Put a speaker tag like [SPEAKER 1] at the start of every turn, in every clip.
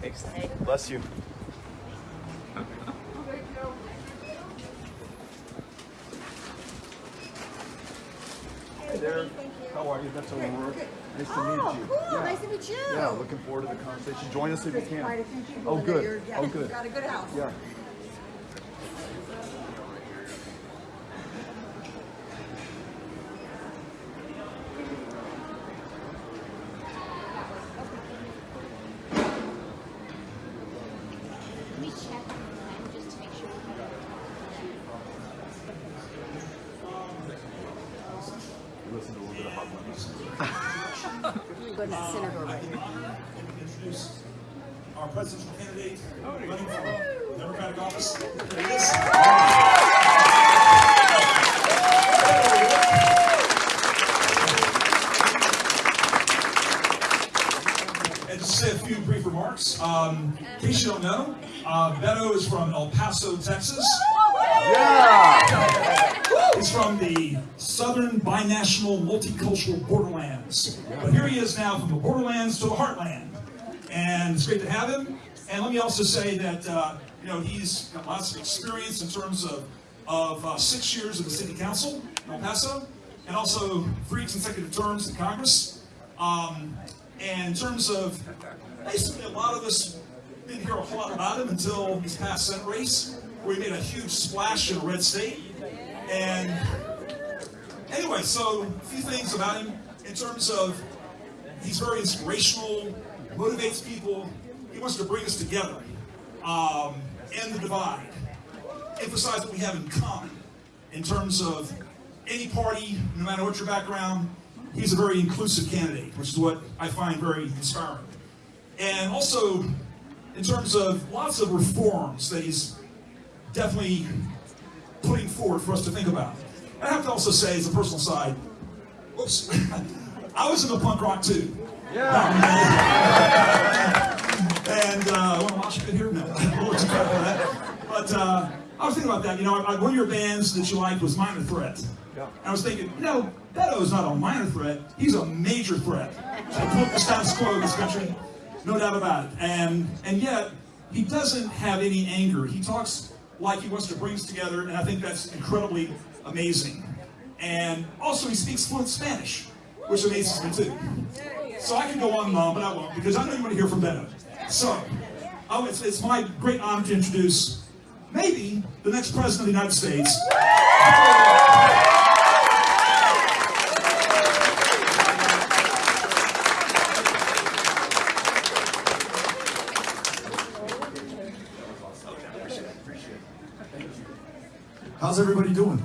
[SPEAKER 1] Thanks. Bless you. Hey there. How are you? That's Aurora. Nice to meet
[SPEAKER 2] Oh,
[SPEAKER 1] you.
[SPEAKER 2] cool.
[SPEAKER 1] Yeah.
[SPEAKER 2] Nice to meet you.
[SPEAKER 1] Yeah, looking forward to the conversation. Join us if you can.
[SPEAKER 2] quite a few
[SPEAKER 1] Oh,
[SPEAKER 2] in
[SPEAKER 1] good.
[SPEAKER 2] there. Yeah,
[SPEAKER 1] Oh, good.
[SPEAKER 2] Got a good house.
[SPEAKER 1] Yeah.
[SPEAKER 3] Let me check on the time just to make sure we have
[SPEAKER 1] Listen to a little bit of hot Mondays.
[SPEAKER 2] Go to the senator right here.
[SPEAKER 4] introduce our presidential candidate running for the Democratic office. Here he is. And just to say a few brief remarks. Um, in case you don't know, uh, Beto is from El Paso, Texas. He's from the southern multicultural borderlands. But here he is now from the borderlands to the heartland. And it's great to have him. And let me also say that, uh, you know, he's got lots of experience in terms of, of uh, six years of the city council in El Paso, and also three consecutive terms in Congress. Um, and in terms of, basically a lot of us didn't hear a whole lot about him until this past Senate race, where he made a huge splash in a red state. And anyway, so a few things about him in terms of he's very inspirational, motivates people. He wants to bring us together, um, end the divide, emphasize what we have in common in terms of any party, no matter what your background. He's a very inclusive candidate, which is what I find very inspiring. And also, in terms of lots of reforms that he's definitely putting forward for us to think about. I have to also say, as a personal side, whoops, I was in the punk rock too. Yeah. and uh, I want to watch it here? No, too far for that. But uh, I was thinking about that. You know, I, one of your bands that you liked was Minor Threat.
[SPEAKER 1] Yeah.
[SPEAKER 4] And I was thinking, you know, Beto's not a minor threat, he's a major threat to put the status quo in this country, no doubt about it. And and yet, he doesn't have any anger. He talks like he wants to bring us together, and I think that's incredibly amazing. And also, he speaks fluent Spanish, which amazes me too. So I can go on and on, but I won't, because I know you want to hear from Beto. So, oh, it's, it's my great honor to introduce maybe the next president of the United States.
[SPEAKER 5] How's everybody doing?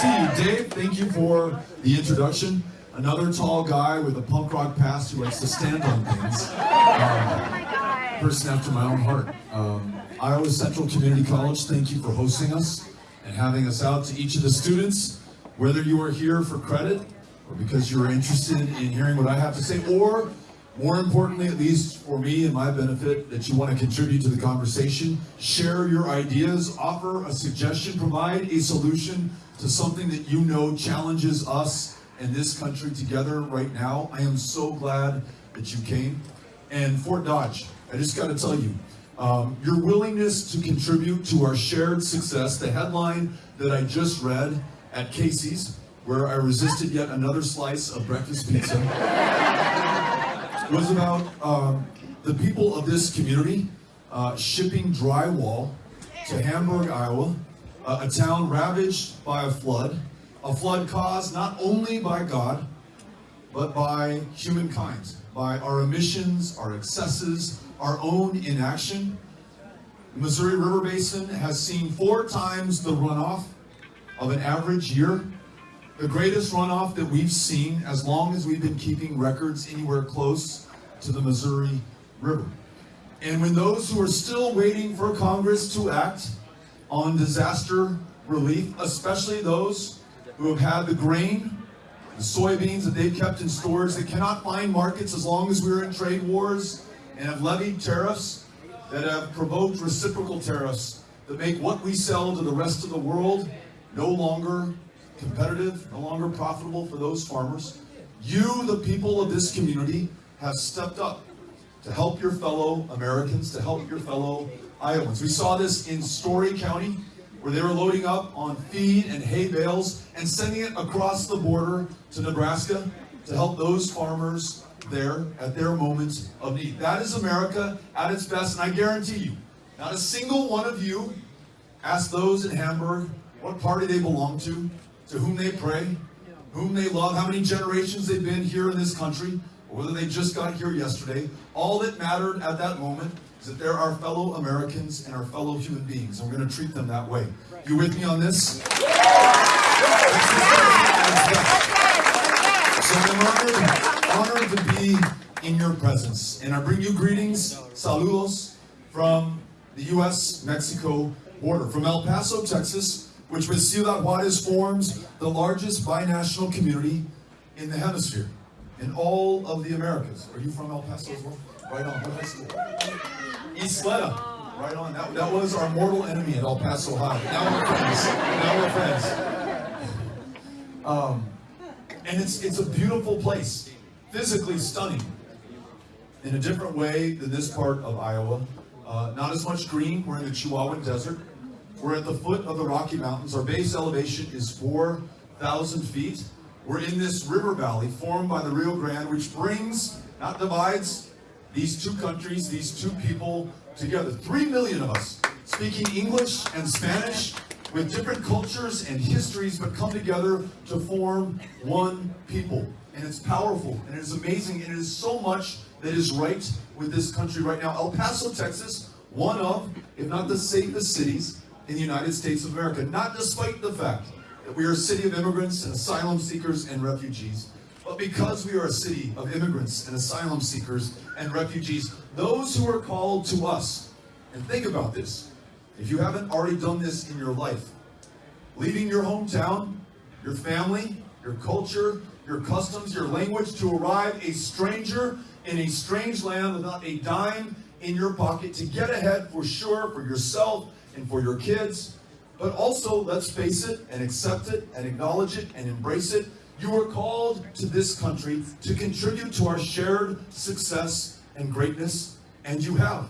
[SPEAKER 5] See you. Dave, thank you for the introduction. Another tall guy with a punk rock past who likes to stand on things. Um, person after my own heart. Um, Iowa Central Community College, thank you for hosting us and having us out to each of the students, whether you are here for credit or because you're interested in hearing what I have to say, or more importantly, at least for me and my benefit, that you want to contribute to the conversation, share your ideas, offer a suggestion, provide a solution to something that you know challenges us and this country together right now. I am so glad that you came. And Fort Dodge, I just got to tell you, um, your willingness to contribute to our shared success, the headline that I just read at Casey's, where I resisted yet another slice of breakfast pizza was about um, the people of this community uh, shipping drywall to Hamburg, Iowa, uh, a town ravaged by a flood, a flood caused not only by God, but by humankind, by our emissions, our excesses, our own inaction. The Missouri River Basin has seen four times the runoff of an average year the greatest runoff that we've seen as long as we've been keeping records anywhere close to the Missouri River. And when those who are still waiting for Congress to act on disaster relief, especially those who have had the grain, the soybeans that they've kept in storage that cannot find markets as long as we're in trade wars and have levied tariffs that have provoked reciprocal tariffs that make what we sell to the rest of the world no longer competitive, no longer profitable for those farmers. You, the people of this community, have stepped up to help your fellow Americans, to help your fellow Iowans. We saw this in Story County, where they were loading up on feed and hay bales and sending it across the border to Nebraska to help those farmers there at their moment of need. That is America at its best, and I guarantee you, not a single one of you asked those in Hamburg what party they belong to, to whom they pray, whom they love, how many generations they've been here in this country, or whether they just got here yesterday. All that mattered at that moment is that they're our fellow Americans and our fellow human beings, and we're going to treat them that way. You with me on this? So I'm honored, honored to be in your presence, and I bring you greetings, saludos, from the U.S.-Mexico border, from El Paso, Texas, which with Ciudad Juarez forms the largest binational community in the hemisphere, in all of the Americas. Are you from El Paso as well? Right on. What high school? Ysleta. Right on. That, that was our mortal enemy at El Paso High. Now we're friends. Now we're friends. Um, and it's it's a beautiful place, physically stunning. In a different way than this part of Iowa. Uh, not as much green. We're in the Chihuahuan Desert. We're at the foot of the Rocky Mountains. Our base elevation is 4,000 feet. We're in this river valley formed by the Rio Grande, which brings, not divides, these two countries, these two people together. Three million of us speaking English and Spanish with different cultures and histories, but come together to form one people. And it's powerful and it is amazing and it is so much that is right with this country right now. El Paso, Texas, one of, if not the safest cities in the United States of America, not despite the fact that we are a city of immigrants and asylum seekers and refugees, but because we are a city of immigrants and asylum seekers and refugees, those who are called to us, and think about this, if you haven't already done this in your life, leaving your hometown, your family, your culture, your customs, your language to arrive a stranger in a strange land without a dime in your pocket to get ahead for sure for yourself and for your kids. But also, let's face it and accept it and acknowledge it and embrace it. You are called to this country to contribute to our shared success and greatness, and you have.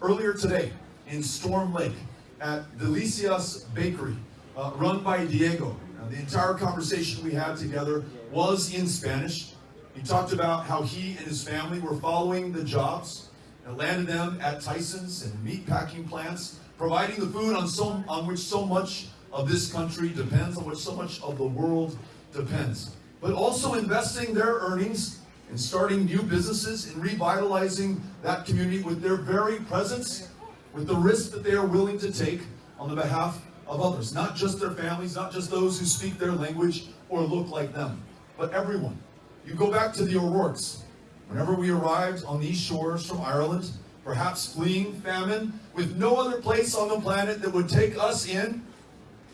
[SPEAKER 5] Earlier today in Storm Lake at Delicias Bakery, uh, run by Diego. Now, the entire conversation we had together was in Spanish. He talked about how he and his family were following the jobs and landed them at Tyson's and meat packing plants, providing the food on, so, on which so much of this country depends, on which so much of the world depends. But also investing their earnings in starting new businesses and revitalizing that community with their very presence, with the risk that they are willing to take on the behalf of others. Not just their families, not just those who speak their language or look like them, but everyone. You go back to the O'Rourke's. Whenever we arrived on these shores from Ireland, perhaps fleeing famine, with no other place on the planet that would take us in,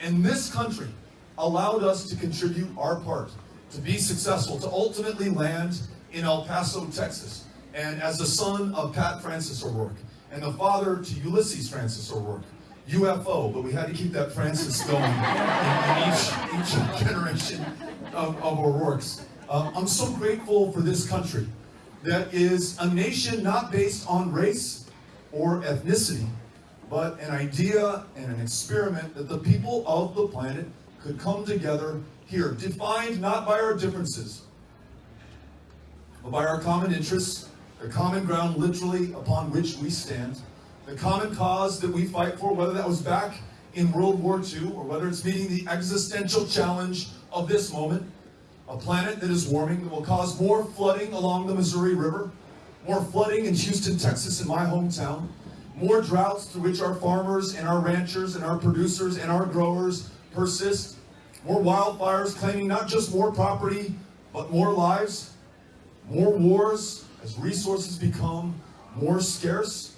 [SPEAKER 5] and this country allowed us to contribute our part, to be successful, to ultimately land in El Paso, Texas. And as the son of Pat Francis O'Rourke, and the father to Ulysses Francis O'Rourke, UFO, but we had to keep that Francis going in, each, each generation of, of O'Rourke's. Uh, I'm so grateful for this country that is a nation not based on race or ethnicity, but an idea and an experiment that the people of the planet could come together here, defined not by our differences, but by our common interests, the common ground literally upon which we stand, the common cause that we fight for, whether that was back in World War II or whether it's meeting the existential challenge of this moment, a planet that is warming that will cause more flooding along the Missouri River, more flooding in Houston, Texas, in my hometown, more droughts through which our farmers and our ranchers and our producers and our growers persist, more wildfires claiming not just more property, but more lives, more wars as resources become more scarce.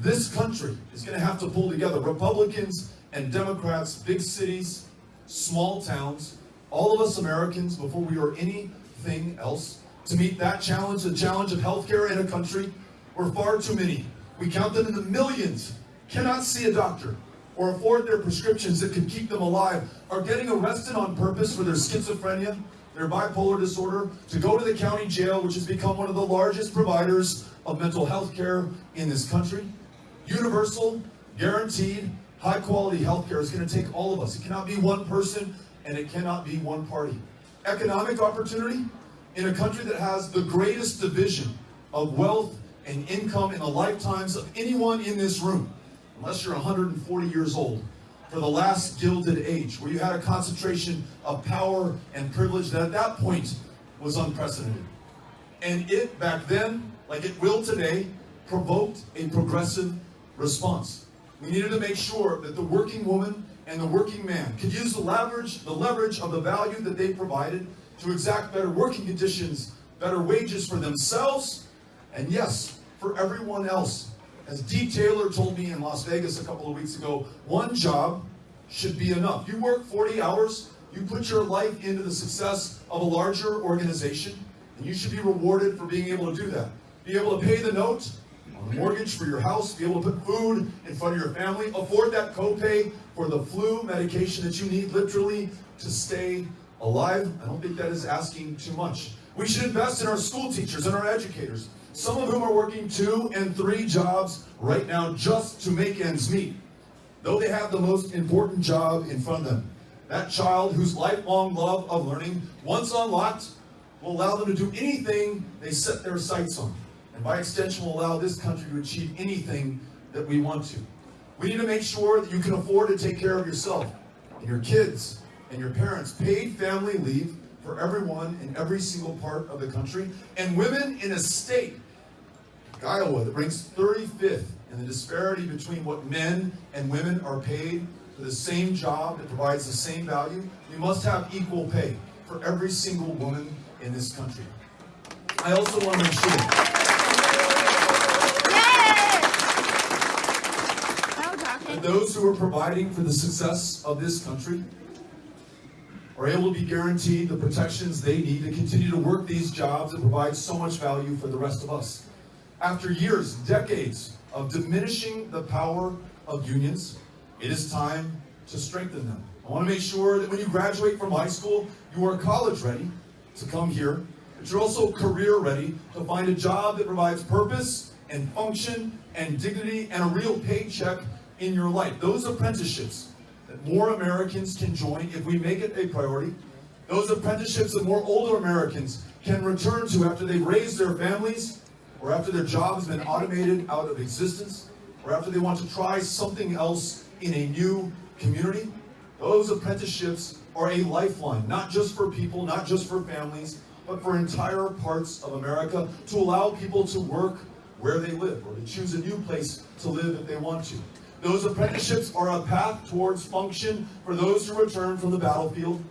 [SPEAKER 5] This country is going to have to pull together Republicans and Democrats, big cities, small towns, all of us Americans, before we are anything else, to meet that challenge, the challenge of healthcare in a country where far too many, we count them in the millions, cannot see a doctor or afford their prescriptions that could keep them alive, are getting arrested on purpose for their schizophrenia, their bipolar disorder, to go to the county jail, which has become one of the largest providers of mental health care in this country. Universal, guaranteed, high quality health care is going to take all of us. It cannot be one person and it cannot be one party. Economic opportunity in a country that has the greatest division of wealth and income in the lifetimes of anyone in this room, unless you're 140 years old, for the last gilded age, where you had a concentration of power and privilege that at that point was unprecedented. And it back then, like it will today, provoked a progressive response. We needed to make sure that the working woman and the working man could use the leverage, the leverage of the value that they provided to exact better working conditions, better wages for themselves, and yes, for everyone else. As Dee Taylor told me in Las Vegas a couple of weeks ago, one job should be enough. You work 40 hours, you put your life into the success of a larger organization, and you should be rewarded for being able to do that. Be able to pay the note mortgage for your house, be able to put food in front of your family, afford that copay for the flu medication that you need literally to stay alive. I don't think that is asking too much. We should invest in our school teachers and our educators, some of whom are working two and three jobs right now just to make ends meet. Though they have the most important job in front of them. That child whose lifelong love of learning, once unlocked, will allow them to do anything they set their sights on. And by extension, will allow this country to achieve anything that we want to. We need to make sure that you can afford to take care of yourself and your kids and your parents. Paid family leave for everyone in every single part of the country. And women in a state, like Iowa, that ranks 35th in the disparity between what men and women are paid for the same job that provides the same value. We must have equal pay for every single woman in this country. I also want to make that those who are providing for the success of this country are able to be guaranteed the protections they need to continue to work these jobs and provide so much value for the rest of us. After years, decades of diminishing the power of unions, it is time to strengthen them. I want to make sure that when you graduate from high school, you are college ready to come here, but you're also career ready to find a job that provides purpose and function and dignity and a real paycheck in your life. Those apprenticeships that more Americans can join if we make it a priority. Those apprenticeships that more older Americans can return to after they've raised their families or after their job has been automated out of existence or after they want to try something else in a new community. Those apprenticeships are a lifeline, not just for people, not just for families, but for entire parts of America to allow people to work where they live or to choose a new place to live if they want to. Those apprenticeships are a path towards function for those who return from the battlefield.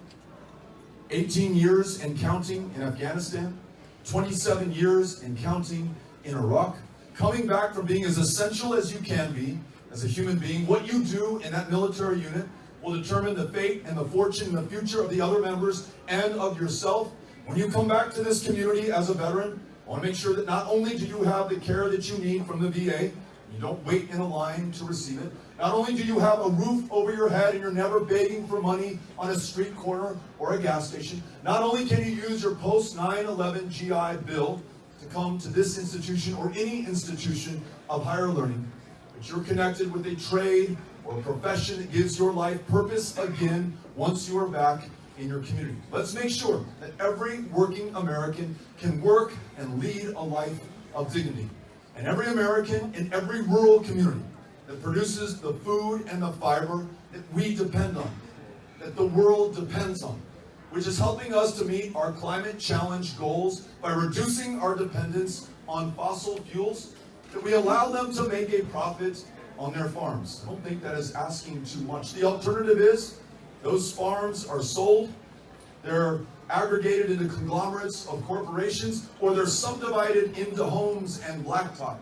[SPEAKER 5] 18 years and counting in Afghanistan, 27 years and counting in Iraq. Coming back from being as essential as you can be as a human being, what you do in that military unit will determine the fate and the fortune and the future of the other members and of yourself. When you come back to this community as a veteran, I want to make sure that not only do you have the care that you need from the VA, you don't wait in a line to receive it. Not only do you have a roof over your head and you're never begging for money on a street corner or a gas station, not only can you use your post 9-11 GI Bill to come to this institution or any institution of higher learning, but you're connected with a trade or a profession that gives your life purpose again once you are back in your community. Let's make sure that every working American can work and lead a life of dignity. And every American in every rural community that produces the food and the fiber that we depend on, that the world depends on, which is helping us to meet our climate challenge goals by reducing our dependence on fossil fuels, that we allow them to make a profit on their farms. I don't think that is asking too much. The alternative is those farms are sold, they're aggregated into conglomerates of corporations, or they're subdivided into homes and blacktop.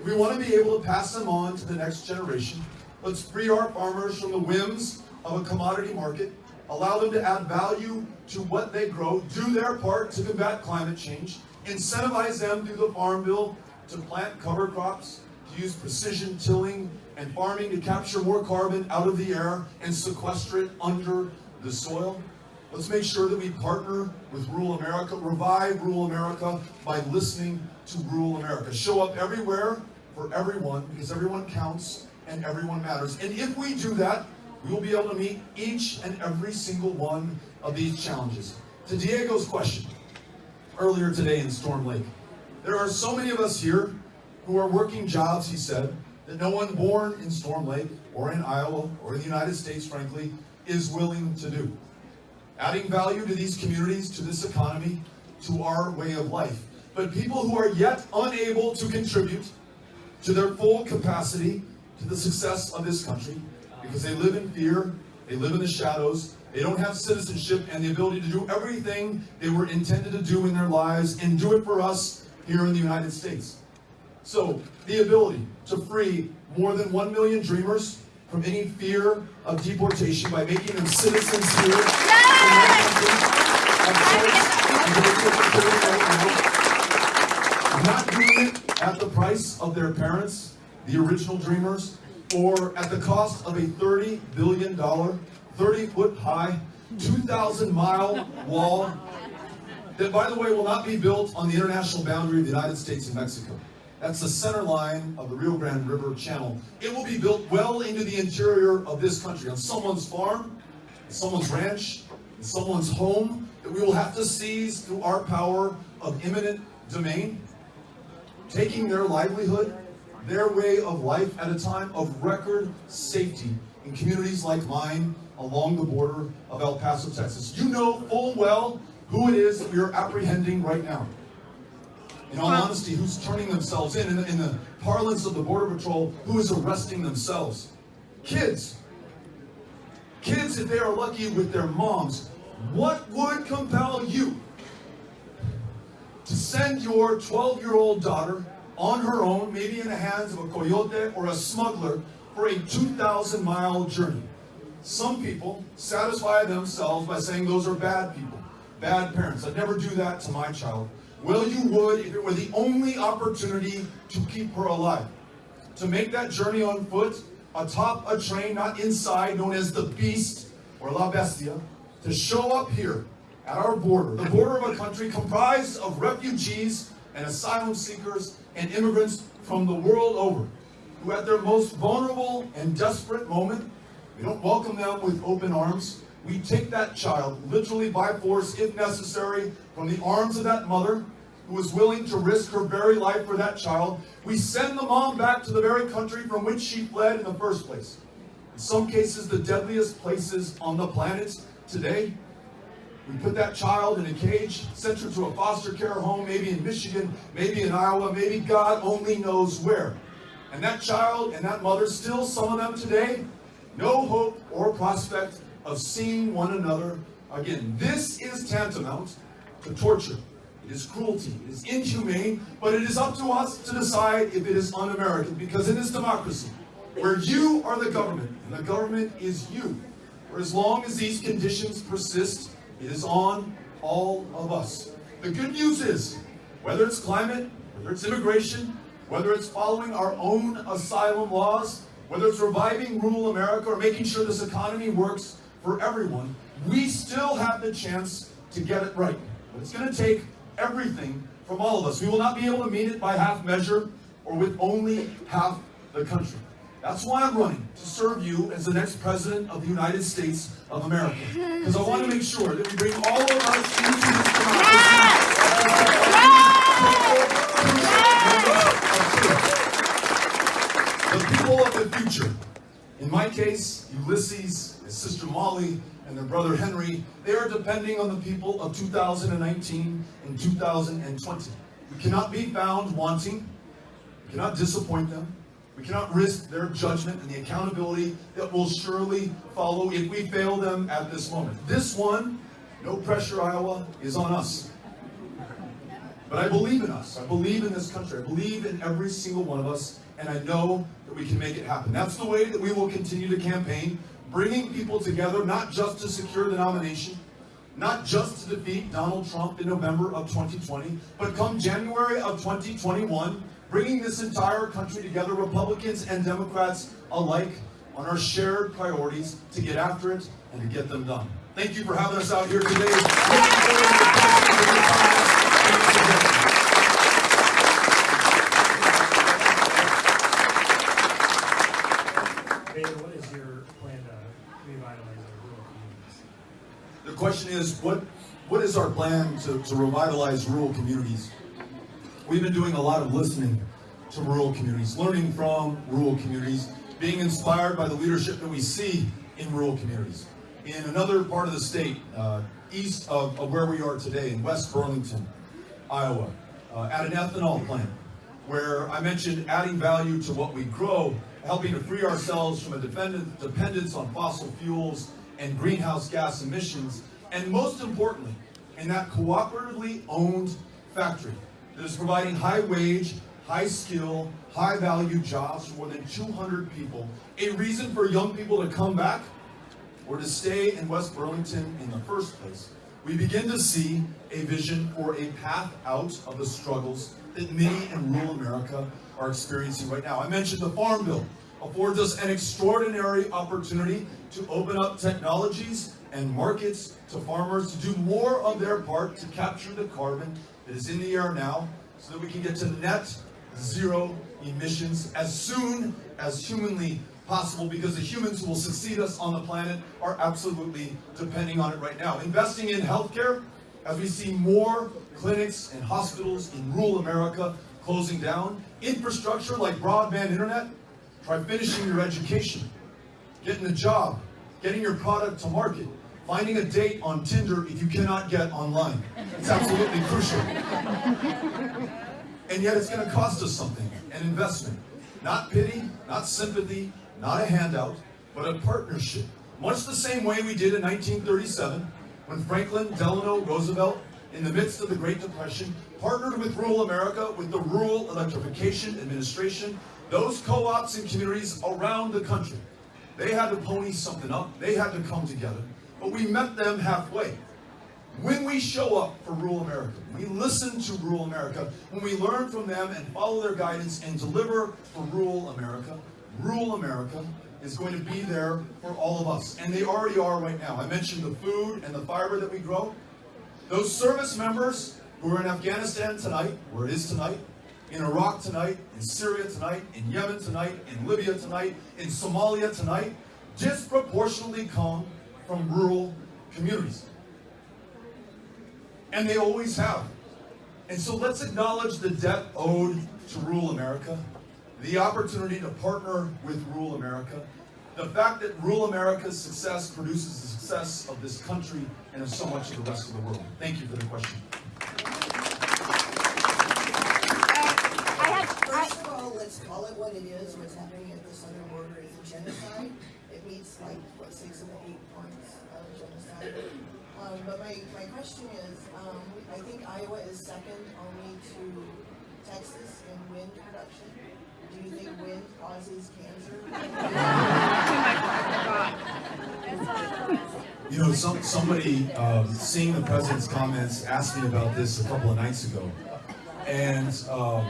[SPEAKER 5] If we want to be able to pass them on to the next generation, let's free our farmers from the whims of a commodity market, allow them to add value to what they grow, do their part to combat climate change, incentivize them through the Farm Bill to plant cover crops, to use precision tilling and farming to capture more carbon out of the air and sequester it under the soil. Let's make sure that we partner with rural America, revive rural America by listening to rural America. Show up everywhere for everyone because everyone counts and everyone matters. And if we do that, we will be able to meet each and every single one of these challenges. To Diego's question earlier today in Storm Lake, there are so many of us here who are working jobs, he said, that no one born in Storm Lake or in Iowa or in the United States, frankly, is willing to do. Adding value to these communities, to this economy, to our way of life. But people who are yet unable to contribute to their full capacity to the success of this country because they live in fear, they live in the shadows, they don't have citizenship and the ability to do everything they were intended to do in their lives and do it for us here in the United States. So, the ability to free more than 1 million dreamers from any fear of deportation by making them citizens here in their country of choice, and doing it for free right. Not doing it at the price of their parents, the original dreamers, or at the cost of a $30 billion, 30 foot high, 2,000 mile wall that, by the way, will not be built on the international boundary of the United States and Mexico. That's the center line of the Rio Grande River Channel. It will be built well into the interior of this country, on someone's farm, someone's ranch, someone's home, that we will have to seize through our power of eminent domain, taking their livelihood, their way of life at a time of record safety in communities like mine along the border of El Paso, Texas. You know full well who it is that we are apprehending right now. In all honesty, who's turning themselves in? In the, in the parlance of the Border Patrol, who is arresting themselves? Kids. Kids, if they are lucky with their moms. What would compel you to send your 12 year old daughter on her own, maybe in the hands of a coyote or a smuggler, for a 2,000 mile journey? Some people satisfy themselves by saying those are bad people, bad parents. I'd never do that to my child. Well, you would if it were the only opportunity to keep her alive. To make that journey on foot, atop a train, not inside, known as the Beast or La Bestia, to show up here at our border, the border of a country comprised of refugees and asylum seekers and immigrants from the world over, who at their most vulnerable and desperate moment, we don't welcome them with open arms. We take that child, literally by force, if necessary, from the arms of that mother who is willing to risk her very life for that child. We send the mom back to the very country from which she fled in the first place. In some cases, the deadliest places on the planet today. We put that child in a cage, sent her to a foster care home, maybe in Michigan, maybe in Iowa, maybe God only knows where. And that child and that mother, still some of them today, no hope or prospect of seeing one another again. This is tantamount to torture. It is cruelty. It is inhumane, but it is up to us to decide if it is un-American because in this democracy, where you are the government and the government is you, for as long as these conditions persist, it is on all of us. The good news is, whether it's climate, whether it's immigration, whether it's following our own asylum laws, whether it's reviving rural America or making sure this economy works for everyone, we still have the chance to get it right. But it's going to take everything from all of us. We will not be able to meet it by half measure or with only half the country. That's why I'm running, to serve you as the next president of the United States of America. Because I want to make sure that we bring all of us into this democracy. The people of the future. In my case, Ulysses, his sister Molly, and their brother Henry, they are depending on the people of 2019 and 2020. We cannot be found wanting. We cannot disappoint them. We cannot risk their judgment and the accountability that will surely follow if we fail them at this moment. This one, no pressure, Iowa, is on us. But I believe in us. I believe in this country. I believe in every single one of us, and I know that we can make it happen. That's the way that we will continue to campaign, bringing people together, not just to secure the nomination, not just to defeat Donald Trump in November of 2020, but come January of 2021, bringing this entire country together, Republicans and Democrats alike, on our shared priorities to get after it and to get them done. Thank you for having us out here today. Looking forward to your questions and your comments and your suggestions.
[SPEAKER 2] David, what is your plan to revitalize our rural communities?
[SPEAKER 5] The question is, what, what is our plan to, to revitalize rural communities? We've been doing a lot of listening to rural communities, learning from rural communities, being inspired by the leadership that we see in rural communities. In another part of the state, uh, east of, of where we are today, in West Burlington, Iowa, uh, at an ethanol plant, where I mentioned adding value to what we grow, helping to free ourselves from a dependence on fossil fuels and greenhouse gas emissions, and most importantly, in that cooperatively owned factory that is providing high wage, high skill, high value jobs for more than 200 people, a reason for young people to come back or to stay in West Burlington in the first place, we begin to see a vision for a path out of the struggles that many in rural America are experiencing right now. I mentioned the Farm Bill. Affords us an extraordinary opportunity to open up technologies and markets to farmers to do more of their part to capture the carbon that is in the air now so that we can get to net zero emissions as soon as humanly possible because the humans who will succeed us on the planet are absolutely depending on it right now. Investing in healthcare, as we see more clinics and hospitals in rural America closing down, infrastructure like broadband internet, try finishing your education, getting a job, getting your product to market, finding a date on Tinder if you cannot get online. It's absolutely crucial. And yet it's going to cost us something, an investment. Not pity, not sympathy, not a handout, but a partnership. Much the same way we did in 1937 when Franklin Delano Roosevelt, in the midst of the Great Depression, partnered with rural America with the Rural Electrification Administration, those co-ops and communities around the country. They had to pony something up, they had to come together, but we met them halfway. When we show up for rural America, we listen to rural America, when we learn from them and follow their guidance and deliver for rural America, rural America is going to be there for all of us. And they already are right now. I mentioned the food and the fiber that we grow. Those service members who are in Afghanistan tonight, where it is tonight, in Iraq tonight, in Syria tonight, in Yemen tonight, in Libya tonight, in Somalia tonight, disproportionately come from rural communities. And they always have. And so let's acknowledge the debt owed to rural America, the opportunity to partner with rural America, the fact that rural America's success produces the success of this country and of so much of the rest of the world. Thank you for the question.
[SPEAKER 3] Uh, I had,
[SPEAKER 6] First of all, let's call it what it is, what's happening at the southern border is a genocide. It meets like, what, six of the eight points of genocide. Um, but my, my question is, um, I think Iowa is second only to Texas in wind production. Do you think wind causes cancer?
[SPEAKER 5] You know, some, somebody, um, seeing the president's comments, asked me about this a couple of nights ago. And um,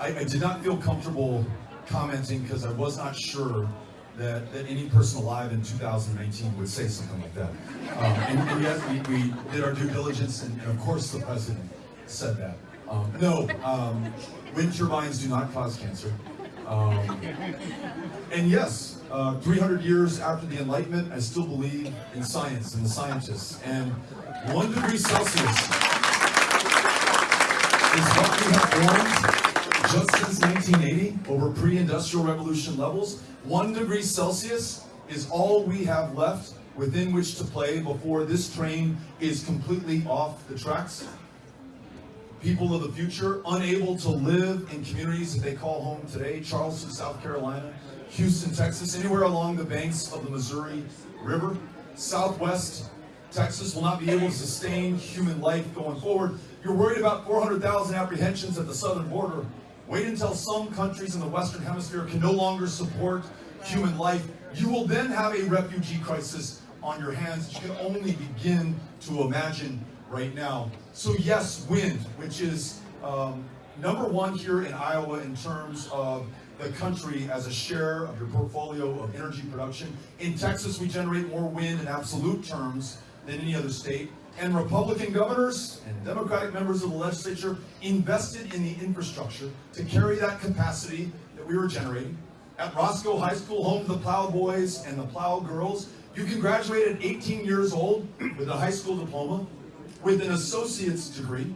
[SPEAKER 5] I, I did not feel comfortable commenting because I was not sure that, that any person alive in 2019 would say something like that. Um, and, and yet we, we did our due diligence, and, and of course the president said that. Um, no, um, wind turbines do not cause cancer. Um, and yes, uh, 300 years after the Enlightenment, I still believe in science and the scientists. And one degree Celsius is what we have formed just since 1980 over pre-industrial revolution levels. One degree Celsius is all we have left within which to play before this train is completely off the tracks people of the future, unable to live in communities that they call home today, Charleston, South Carolina, Houston, Texas, anywhere along the banks of the Missouri River, Southwest Texas will not be able to sustain human life going forward. You're worried about 400,000 apprehensions at the southern border. Wait until some countries in the Western Hemisphere can no longer support human life. You will then have a refugee crisis on your hands that you can only begin to imagine right now. So yes, wind, which is um, number one here in Iowa in terms of the country as a share of your portfolio of energy production. In Texas, we generate more wind in absolute terms than any other state. And Republican governors and Democratic members of the legislature invested in the infrastructure to carry that capacity that we were generating. At Roscoe High School, home to the Plow Boys and the Plow Girls, you can graduate at 18 years old with a high school diploma, with an associate's degree,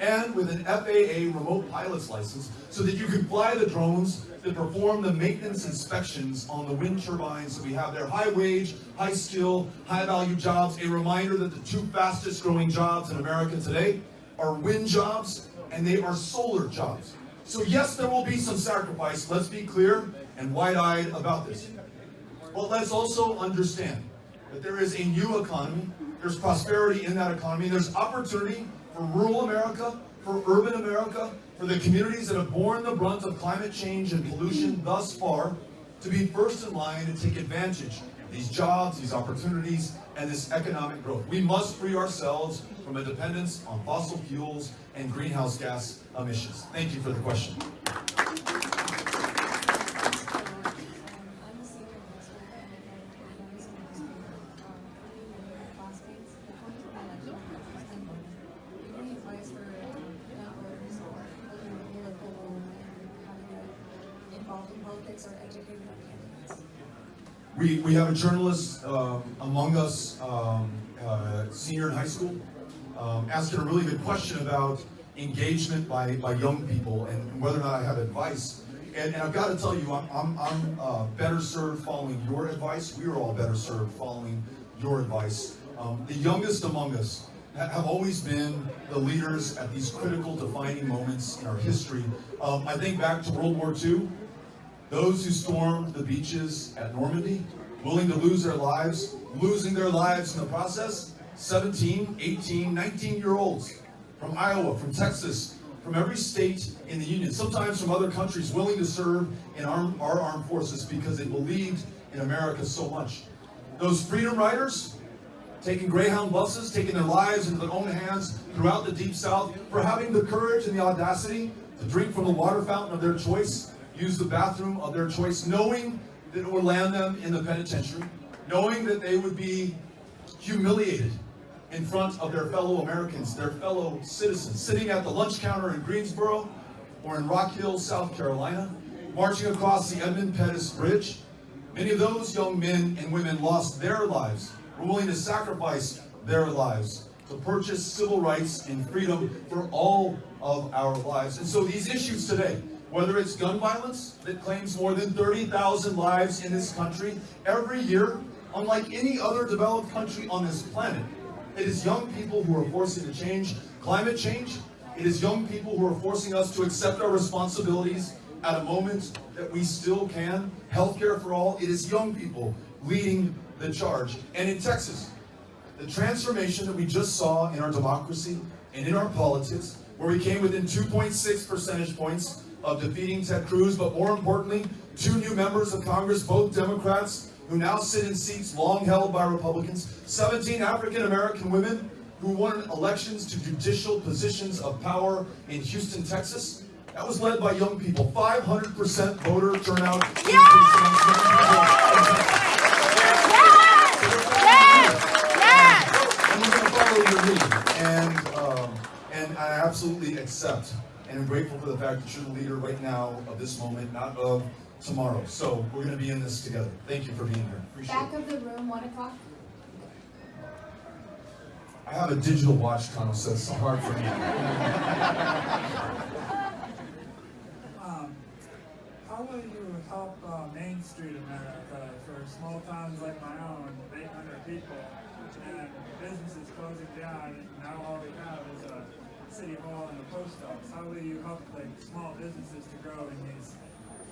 [SPEAKER 5] and with an FAA remote pilot's license so that you can fly the drones that perform the maintenance inspections on the wind turbines that we have there. High wage, high skill, high value jobs. A reminder that the two fastest growing jobs in America today are wind jobs and they are solar jobs. So yes, there will be some sacrifice. Let's be clear and wide-eyed about this. But let's also understand that there is a new economy. There's prosperity in that economy. There's opportunity for rural America, for urban America, for the communities that have borne the brunt of climate change and pollution thus far to be first in line and take advantage of these jobs, these opportunities, and this economic growth. We must free ourselves from a dependence on fossil fuels and greenhouse gas emissions. Thank you for the question.
[SPEAKER 7] I'm a senior in high school and I'm a senior in high school. Um, me and my classmates, the point of the election is ten voting. Do you have any advice for young voters or people who are political and having to get involved in politics or educated on candidates?
[SPEAKER 5] We, we have a journalist um, among us, um, uh, senior in high school, um, asking a really good question about engagement by, by young people and whether or not I have advice. And, and I've got to tell you, I'm, I'm, I'm uh, better served following your advice. We are all better served following your advice. Um, the youngest among us ha- have always been the leaders at these critical defining moments in our history. Um, I think back to World War II. Those who stormed the beaches at Normandy, willing to lose their lives, losing their lives in the process, 17, 18, 19 year olds from Iowa, from Texas, from every state in the Union, sometimes from other countries, willing to serve in our, our armed forces because they believed in America so much. Those freedom riders, taking Greyhound buses, taking their lives into their own hands throughout the Deep South, for having the courage and the audacity to drink from the water fountain of their choice, use the bathroom of their choice, knowing that it would land them in the penitentiary, knowing that they would be humiliated in front of their fellow Americans, their fellow citizens, sitting at the lunch counter in Greensboro or in Rock Hill, South Carolina, marching across the Edmund Pettus Bridge. Many of those young men and women lost their lives, were willing to sacrifice their lives to purchase civil rights and freedom for all of our lives. And so these issues today, whether it's gun violence that claims more than 30,000 lives in this country every year, unlike any other developed country on this planet, it is young people who are forcing to change climate change. It is young people who are forcing us to accept our responsibilities at a moment that we still can. Healthcare for all. It is young people leading the charge. And in Texas, the transformation that we just saw in our democracy and in our politics, where we came within 2.6 percentage points of defeating Ted Cruz, but more importantly, two new members of Congress, both Democrats, who now sit in seats long held by Republicans, 17 African American women who won elections to judicial positions of power in Houston, Texas. That was led by young people. 500% voter turnout. And we're going to follow your lead. And, um, and I absolutely accept and I'm grateful for the fact that you're the leader right now of this moment, not of tomorrow. So we're going to be in this together. Thank you for being here. Appreciate
[SPEAKER 7] Back
[SPEAKER 5] it.
[SPEAKER 7] of the room, one o'clock.
[SPEAKER 5] I have a digital watch, Colonel, so it's hard for me.
[SPEAKER 8] Um, how will you help uh, Main Street America for small towns like my own, 800 people, and businesses closing down, and now all we have is a city hall and a post office? How will you help like small businesses to grow in these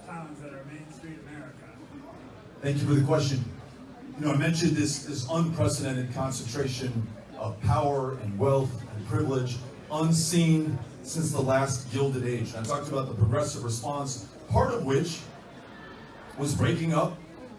[SPEAKER 8] towns that are Main Street America?
[SPEAKER 5] Thank you for the question. You know, I mentioned this, this unprecedented concentration of power and wealth and privilege, unseen since the last Gilded Age. And I talked about the progressive response, part of which was breaking up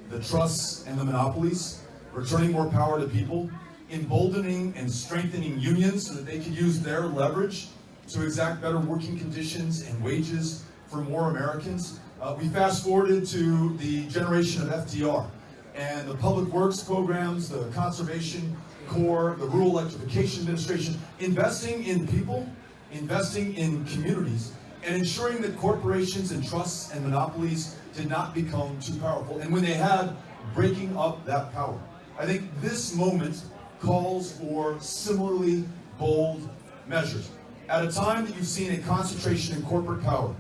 [SPEAKER 5] the trusts and the monopolies, returning more power to people, emboldening and strengthening unions so that they could use their leverage to exact better working conditions and wages for more Americans. Uh, we fast forwarded to the generation of FDR and the public works programs, the conservation Corps, the Rural Electrification Administration, investing in people, investing in communities, and ensuring that corporations and trusts and monopolies did not become too powerful. And when they had, breaking up that power. I think this moment calls for similarly bold measures. At a time that you've seen a concentration in corporate power,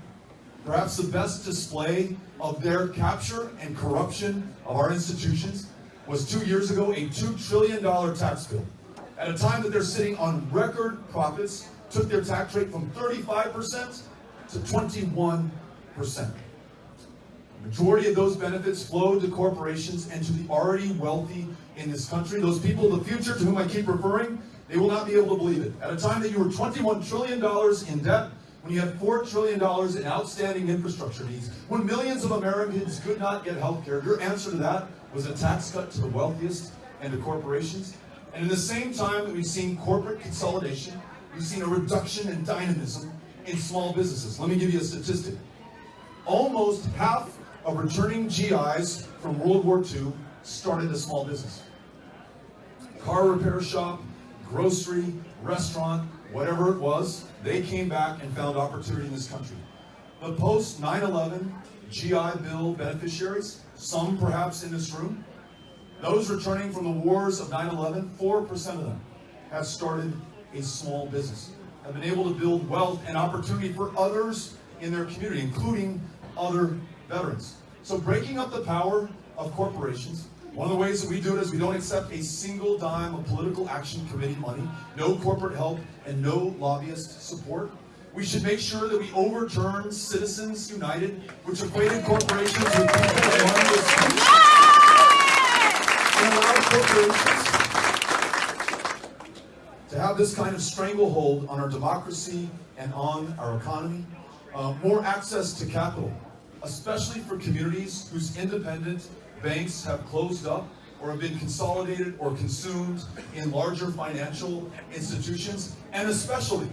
[SPEAKER 5] perhaps the best display of their capture and corruption of our institutions was two years ago a $2 trillion tax bill. At a time that they're sitting on record profits, took their tax rate from 35% to 21%. Majority of those benefits flow to corporations and to the already wealthy in this country. Those people of the future to whom I keep referring, they will not be able to believe it. At a time that you were $21 trillion in debt, when you had $4 trillion in outstanding infrastructure needs, when millions of Americans could not get health care, your answer to that was a tax cut to the wealthiest and to corporations. And in the same time that we've seen corporate consolidation, we've seen a reduction in dynamism in small businesses. Let me give you a statistic. Almost half of returning GIs from World War II started a small business. Car repair shop, grocery, restaurant, whatever it was, they came back and found opportunity in this country. The post 9-11 GI Bill beneficiaries, some perhaps in this room, those returning from the wars of 9-11, 4% of them have started a small business, have been able to build wealth and opportunity for others in their community, including other veterans. So breaking up the power of corporations, one of the ways that we do it is we don't accept a single dime of political action committee money, no corporate help, and no lobbyist support. We should make sure that we overturn Citizens United, which equated corporations with people and money with and allow corporations to have this kind of stranglehold on our democracy and on our economy. Uh, more access to capital, especially for communities whose independent banks have closed up or have been consolidated or consumed in larger financial institutions, and especially,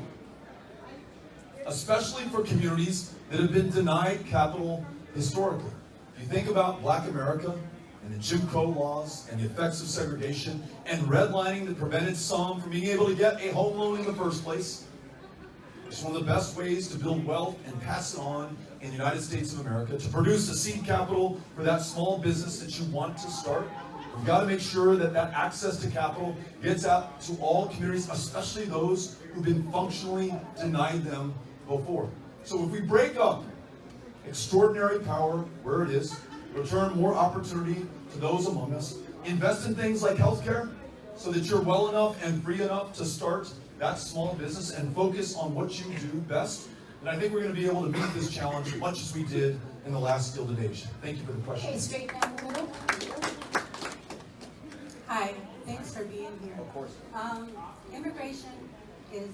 [SPEAKER 5] especially for communities that have been denied capital historically. If you think about black America and the Jim Crow laws and the effects of segregation and redlining that prevented some from being able to get a home loan in the first place, it's one of the best ways to build wealth and pass it on in the United States of America, to produce a seed capital for that small business that you want to start. We've got to make sure that that access to capital gets out to all communities, especially those who've been functionally denied them before. So if we break up extraordinary power where it is, return more opportunity to those among us, invest in things like healthcare so that you're well enough and free enough to start that small business and focus on what you do best. And I think we're going to be able to meet this challenge much as we did in the last Gilded Age. Thank you for the question.
[SPEAKER 3] Okay, straight down the middle.
[SPEAKER 9] Hi, thanks for being here.
[SPEAKER 1] Of course.
[SPEAKER 9] Um, immigration is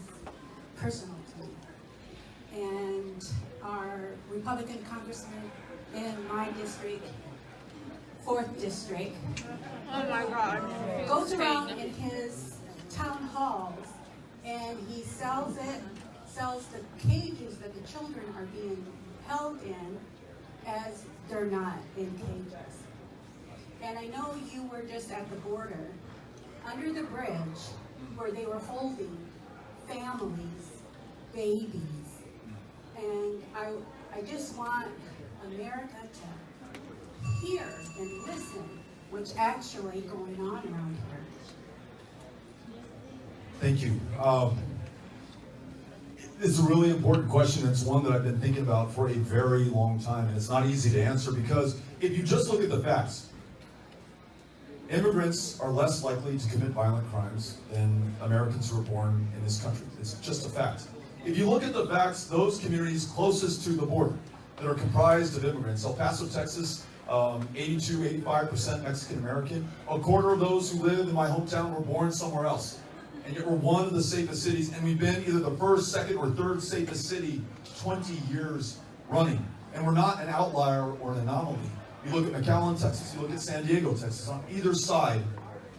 [SPEAKER 9] personal to me. And our Republican congressman in my district, fourth district,
[SPEAKER 3] Oh my God.
[SPEAKER 9] goes around in his town halls and he sells it, sells the cages that the children are being held in as they're not in cages. And I know you were just at the border, under the bridge, where they were holding families, babies. And I, I just want America to hear and listen what's actually going on around here.
[SPEAKER 5] Thank you. Um, it's a really important question. It's one that I've been thinking about for a very long time, and it's not easy to answer because if you just look at the facts, immigrants are less likely to commit violent crimes than Americans who are born in this country. It's just a fact. If you look at the facts, those communities closest to the border that are comprised of immigrants, El Paso, Texas, um, 82, 85% Mexican American. A quarter of those who live in my hometown were born somewhere else. And yet we're one of the safest cities, and we've been either the first, second, or third safest city 20 years running. And we're not an outlier or an anomaly. You look at McAllen, Texas, you look at San Diego, Texas, on either side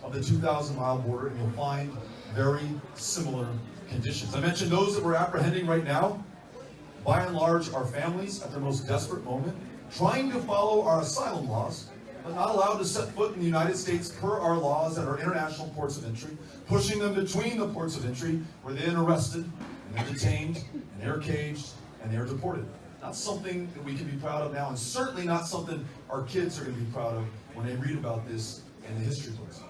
[SPEAKER 5] of the 2,000 mile border, and you'll find very similar conditions. I mentioned those that we're apprehending right now, by and large, are families at their most desperate moment, trying to follow our asylum laws, but not allowed to set foot in the United States per our laws at our international ports of entry, pushing them between the ports of entry where they're arrested, and they're detained, and they're caged, and they're deported. Not something that we can be proud of now, and certainly not something our kids are going to be proud of when they read about this in the history books.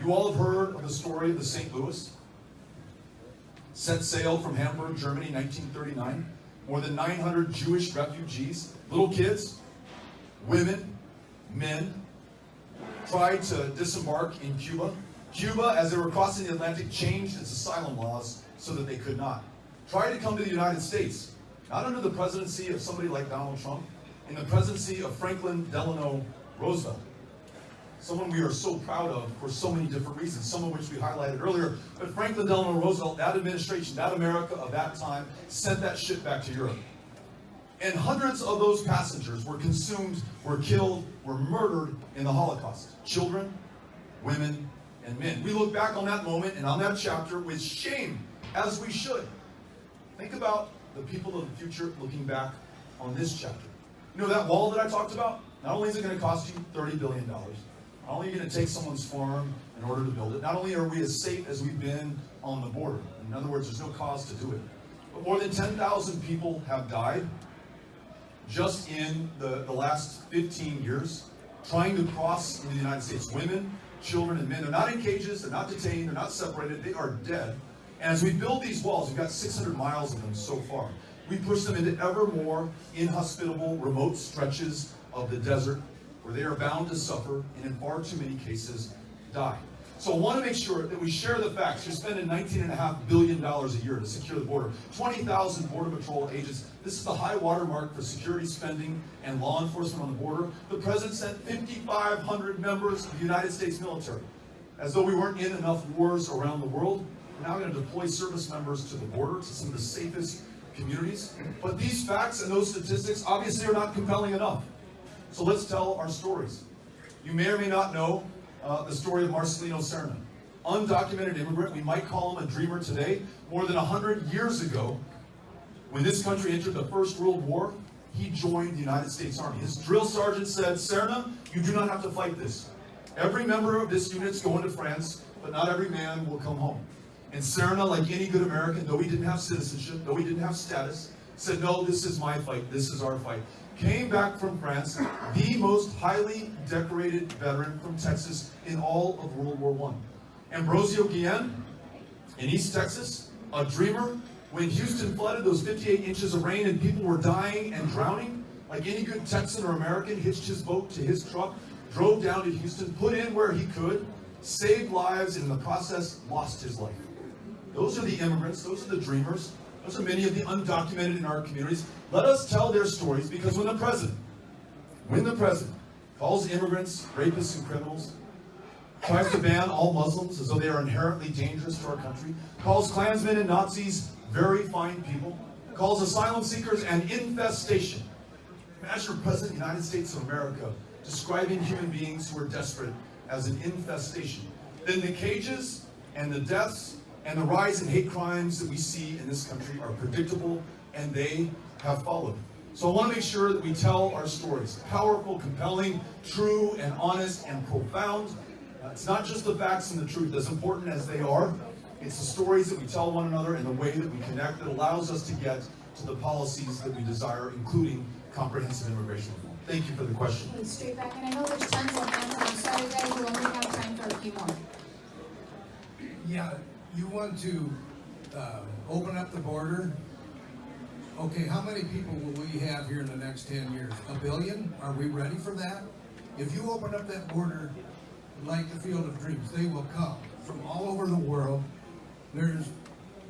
[SPEAKER 5] You all have heard of the story of the St. Louis. Set sail from Hamburg, Germany, 1939. More than 900 Jewish refugees, little kids, women, men, tried to disembark in Cuba. Cuba, as they were crossing the Atlantic, changed its asylum laws so that they could not. Tried to come to the United States, not under the presidency of somebody like Donald Trump, in the presidency of Franklin Delano Roosevelt. Someone we are so proud of for so many different reasons, some of which we highlighted earlier. But Franklin Delano Roosevelt, that administration, that America of that time, sent that ship back to Europe. And hundreds of those passengers were consumed, were killed, were murdered in the Holocaust. Children, women, and men. We look back on that moment and on that chapter with shame, as we should. Think about the people of the future looking back on this chapter. You know that wall that I talked about? Not only is it going to cost you $30 billion, not only are you going to take someone's farm in order to build it, not only are we as safe as we've been on the border, in other words, there's no cause to do it, but more than 10,000 people have died just in the, the last 15 years trying to cross the United States. Women, children, and men, they're not in cages, they're not detained, they're not separated, they are dead. And as we build these walls, we've got 600 miles of them so far, we push them into ever more inhospitable, remote stretches of the desert where they are bound to suffer and in far too many cases die. So I want to make sure that we share the facts. You're spending $19.5 billion a year to secure the border. 20,000 Border Patrol agents. This is the high watermark for security spending and law enforcement on the border. The President sent 5,500 members of the United States military. As though we weren't in enough wars around the world, we're now going to deploy service members to the border, to some of the safest communities. But these facts and those statistics obviously are not compelling enough. So let's tell our stories. You may or may not know uh, the story of Marcelino Serna. Undocumented immigrant, we might call him a dreamer today. More than 100 years ago, when this country entered the First World War, he joined the United States Army. His drill sergeant said, Serna, you do not have to fight this. Every member of this unit is going to France, but not every man will come home. And Serna, like any good American, though he didn't have citizenship, though he didn't have status, said, no, this is my fight, this is our fight. Came back from France, the most highly decorated veteran from Texas in all of World War I. Ambrosio Guillen, in East Texas, a dreamer, when Houston flooded those 58 inches of rain and people were dying and drowning, like any good Texan or American, hitched his boat to his truck, drove down to Houston, put in where he could, saved lives, and in the process lost his life. Those are the immigrants, those are the dreamers, those are many of the undocumented in our communities. Let us tell their stories because when the president, when the president calls immigrants rapists and criminals, tries to ban all Muslims as though they are inherently dangerous to our country, calls Klansmen and Nazis very fine people, calls asylum seekers an infestation. Imagine president of the United States of America describing human beings who are desperate as an infestation. Then the cages and the deaths and the rise in hate crimes that we see in this country are predictable and they have followed. So I want to make sure that we tell our stories. Powerful, compelling, true, and honest, and profound. Uh, it's not just the facts and the truth, as important as they are. It's the stories that we tell one another and the way that we connect that allows us to get to the policies that we desire, including comprehensive immigration reform. Thank you for the question.
[SPEAKER 10] Straight back, and I know there's tons of hands, I'm sorry guys, we only have time for a few more.
[SPEAKER 11] Yeah, you want to uh, open up the border. Okay, how many people will we have here in the next 10 years? A billion? Are we ready for that? If you open up that border like the Field of Dreams, they will come from all over the world. There's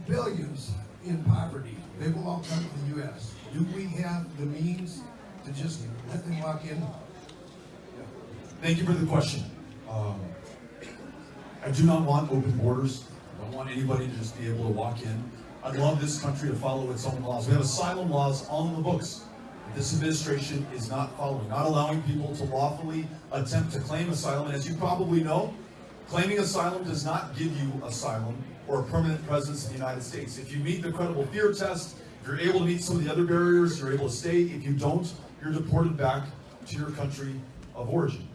[SPEAKER 11] billions in poverty. They will all come to the U.S. Do we have the means to just let them walk in?
[SPEAKER 5] Thank you for the question. Um, I do not want open borders. I don't want anybody to just be able to walk in. I'd love this country to follow its own laws. We have asylum laws on the books. This administration is not following, not allowing people to lawfully attempt to claim asylum. And as you probably know, claiming asylum does not give you asylum or a permanent presence in the United States. If you meet the credible fear test, if you're able to meet some of the other barriers, you're able to stay. If you don't, you're deported back to your country of origin.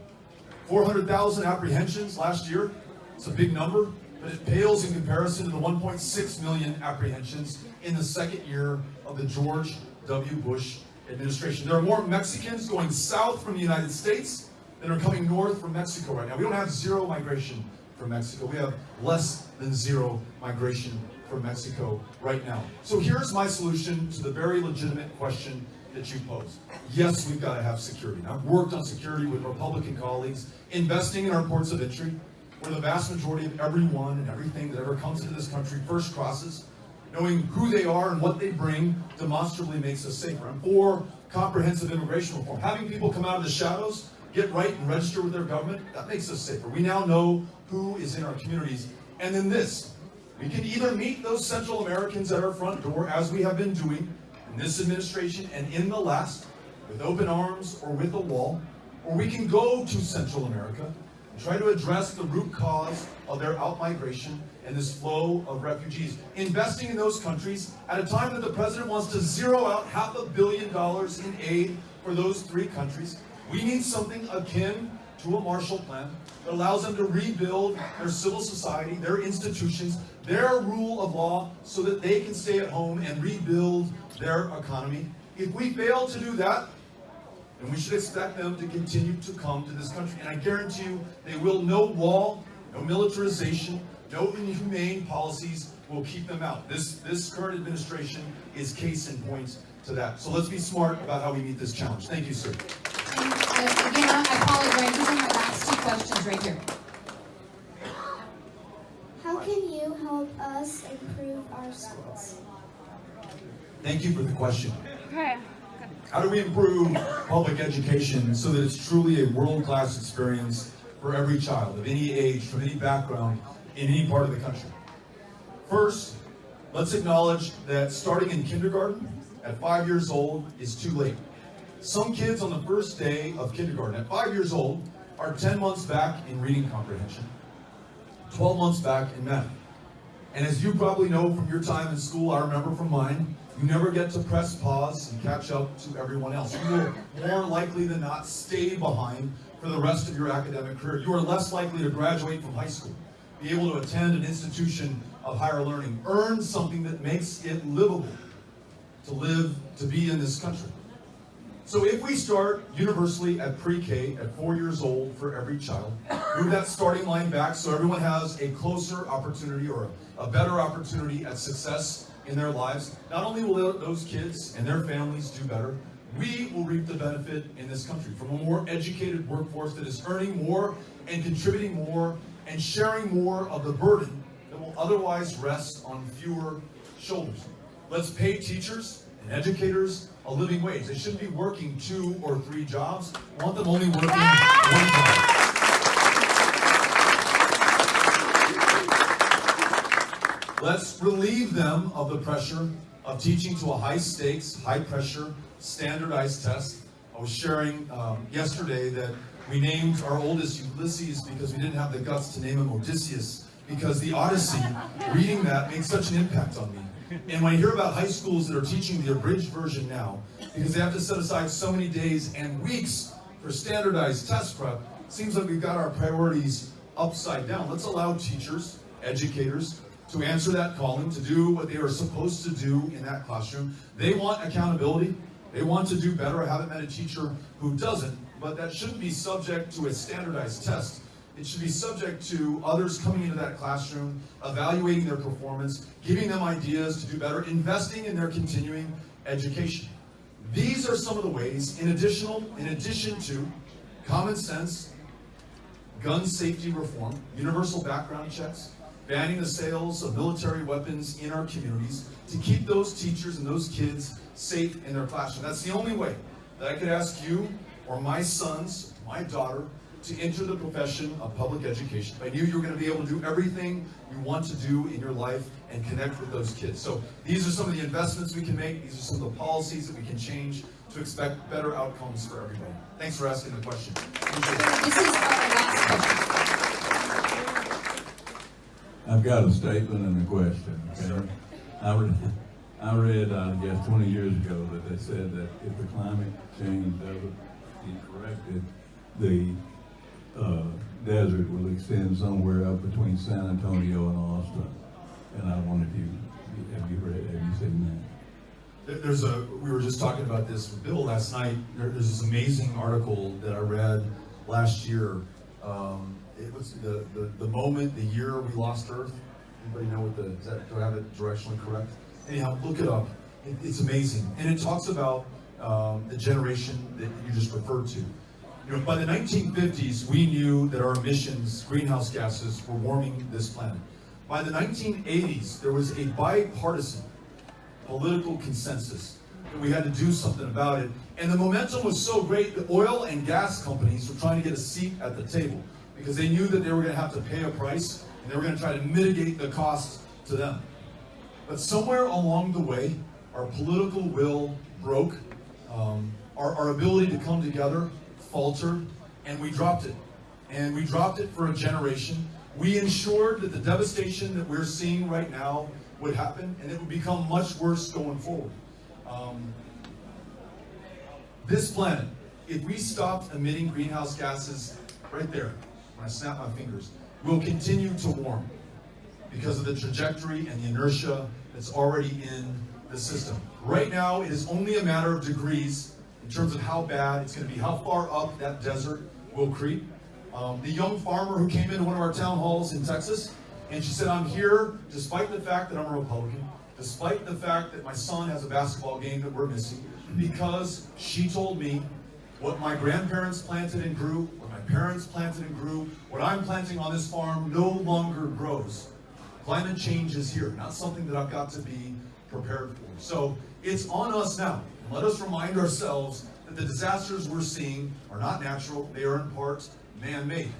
[SPEAKER 5] 400,000 apprehensions last year. It's a big number, but it pales in comparison to the 1.6 million apprehensions in the second year of the George W. Bush administration. There are more Mexicans going south from the United States than are coming north from Mexico right now. We don't have zero migration from Mexico. We have less than zero migration from Mexico right now. So here's my solution to the very legitimate question that you posed. Yes, we've got to have security. I've worked on security with Republican colleagues, investing in our ports of entry, where the vast majority of everyone and everything that ever comes into this country first crosses. Knowing who they are and what they bring demonstrably makes us safer. I'm for comprehensive immigration reform. Having people come out of the shadows, get right and register with their government, that makes us safer. We now know who is in our communities. And then this, we can either meet those Central Americans at our front door, as we have been doing in this administration and in the last, with open arms or with a wall, or we can go to Central America try to address the root cause of their outmigration and this flow of refugees. Investing in those countries at a time that the president wants to zero out half a billion dollars in aid for those three countries. We need something akin to a Marshall Plan that allows them to rebuild their civil society, their institutions, their rule of law, so that they can stay at home and rebuild their economy. If we fail to do that, then we should expect them to continue to come to this country. And I guarantee you, they will. No wall, no militarization, no inhumane policies will keep them out. This, this current administration is case in point to that. So let's be smart about how we meet this challenge. Thank you, sir.
[SPEAKER 10] And, uh, again, I apologize, these are my last two questions right here.
[SPEAKER 12] How can you help us improve our schools?
[SPEAKER 5] Thank you for the question.
[SPEAKER 3] Okay.
[SPEAKER 5] How do we improve public education so that it's truly a world-class experience for every child of any age, from any background, in any part of the country? First, let's acknowledge that starting in kindergarten at five years old is too late. Some kids on the first day of kindergarten at five years old are 10 months back in reading comprehension, 12 months back in math. And as you probably know from your time in school, I remember from mine, you never get to press pause and catch up to everyone else. You will more likely than not stay behind for the rest of your academic career. You are less likely to graduate from high school, be able to attend an institution of higher learning, earn something that makes it livable to live, to be in this country. So if we start universally at pre-K at four years old for every child, move that starting line back so everyone has a closer opportunity or a better opportunity at success in their lives, not only will those kids and their families do better, we will reap the benefit in this country from a more educated workforce that is earning more and contributing more and sharing more of the burden that will otherwise rest on fewer shoulders. Let's pay teachers and educators a living wage. They shouldn't be working two or three jobs. We want them only working one job. Let's relieve them of the pressure of teaching to a high stakes, high pressure, standardized test. I was sharing um, yesterday that we named our oldest Ulysses because we didn't have the guts to name him Odysseus because the Odyssey, reading that made such an impact on me. And when I hear about high schools that are teaching the abridged version now, because they have to set aside so many days and weeks for standardized test prep, it seems like we've got our priorities upside down. Let's allow teachers, educators, to answer that calling, to do what they are supposed to do in that classroom. They want accountability. They want to do better. I haven't met a teacher who doesn't, but that shouldn't be subject to a standardized test. It should be subject to others coming into that classroom, evaluating their performance, giving them ideas to do better, investing in their continuing education. These are some of the ways, in additional, in addition to common sense, gun safety reform, universal background checks, banning the sales of military weapons in our communities to keep those teachers and those kids safe in their classroom. That's the only way that I could ask you or my sons, my daughter, to enter the profession of public education. I knew you were going to be able to do everything you want to do in your life and connect with those kids. So these are some of the investments we can make. These are some of the policies that we can change to expect better outcomes for everybody. Thanks for asking the question.
[SPEAKER 10] This is our last question.
[SPEAKER 13] I've got a statement and a question, okay? I read, I read, I guess, twenty years ago that they said that if the climate change doesn't get corrected, the, uh, desert will extend somewhere up between San Antonio and Austin. And I wanted you, have you read, have you seen that?
[SPEAKER 5] There's a, we were just talking about this with Bill last night. There, there's this amazing article that I read last year. Um, it was the, the, the moment, the year we lost Earth. Anybody know what the, is that, do I have it directionally correct? Anyhow, look it up. It, it's amazing. And it talks about, um, the generation that you just referred to. You know, by the 1950s, we knew that our emissions, greenhouse gases, were warming this planet. By the 1980s, there was a bipartisan political consensus that we had to do something about it. And the momentum was so great that oil and gas companies were trying to get a seat at the table because they knew that they were going to have to pay a price and they were going to try to mitigate the cost to them. But somewhere along the way, our political will broke, um, our, our ability to come together faltered, and we dropped it. And we dropped it for a generation. We ensured that the devastation that we're seeing right now would happen, and it would become much worse going forward. Um, this planet, if we stopped emitting greenhouse gases right there, when I snap my fingers, will continue to warm because of the trajectory and the inertia that's already in the system. Right now, it is only a matter of degrees in terms of how bad it's going to be, how far up that desert will creep. Um, the young farmer who came into one of our town halls in Texas, and she said, I'm here despite the fact that I'm a Republican, despite the fact that my son has a basketball game that we're missing, because she told me what my grandparents planted and grew, parents planted and grew, what I'm planting on this farm no longer grows. Climate change is here, not something that I've got to be prepared for. So it's on us now. Let us remind ourselves that the disasters we're seeing are not natural, they are in part man-made.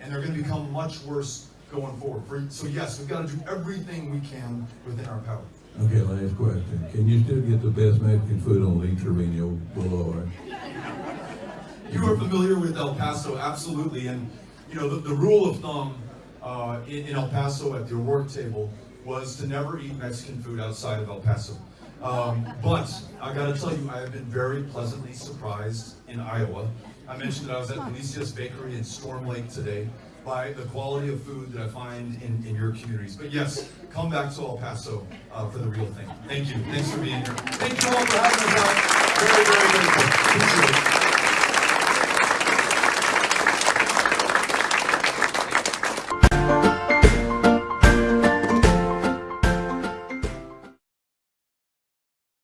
[SPEAKER 5] And they're going to become much worse going forward. So yes, we've got to do everything we can within our power.
[SPEAKER 13] Okay, last question. Can you still get the best Mexican food on Lee Trevino Boulevard?
[SPEAKER 5] You are familiar with El Paso, absolutely. And, you know, the, the rule of thumb uh, in, in El Paso at their work table was to never eat Mexican food outside of El Paso. Um, but I got to tell you, I have been very pleasantly surprised in Iowa. I mentioned that I was at Felicia's Bakery in Storm Lake today by the quality of food that I find in, in your communities. But yes, come back to El Paso uh, for the real thing. Thank you. Thanks for being here. Thank you all for having us out. Very, very grateful.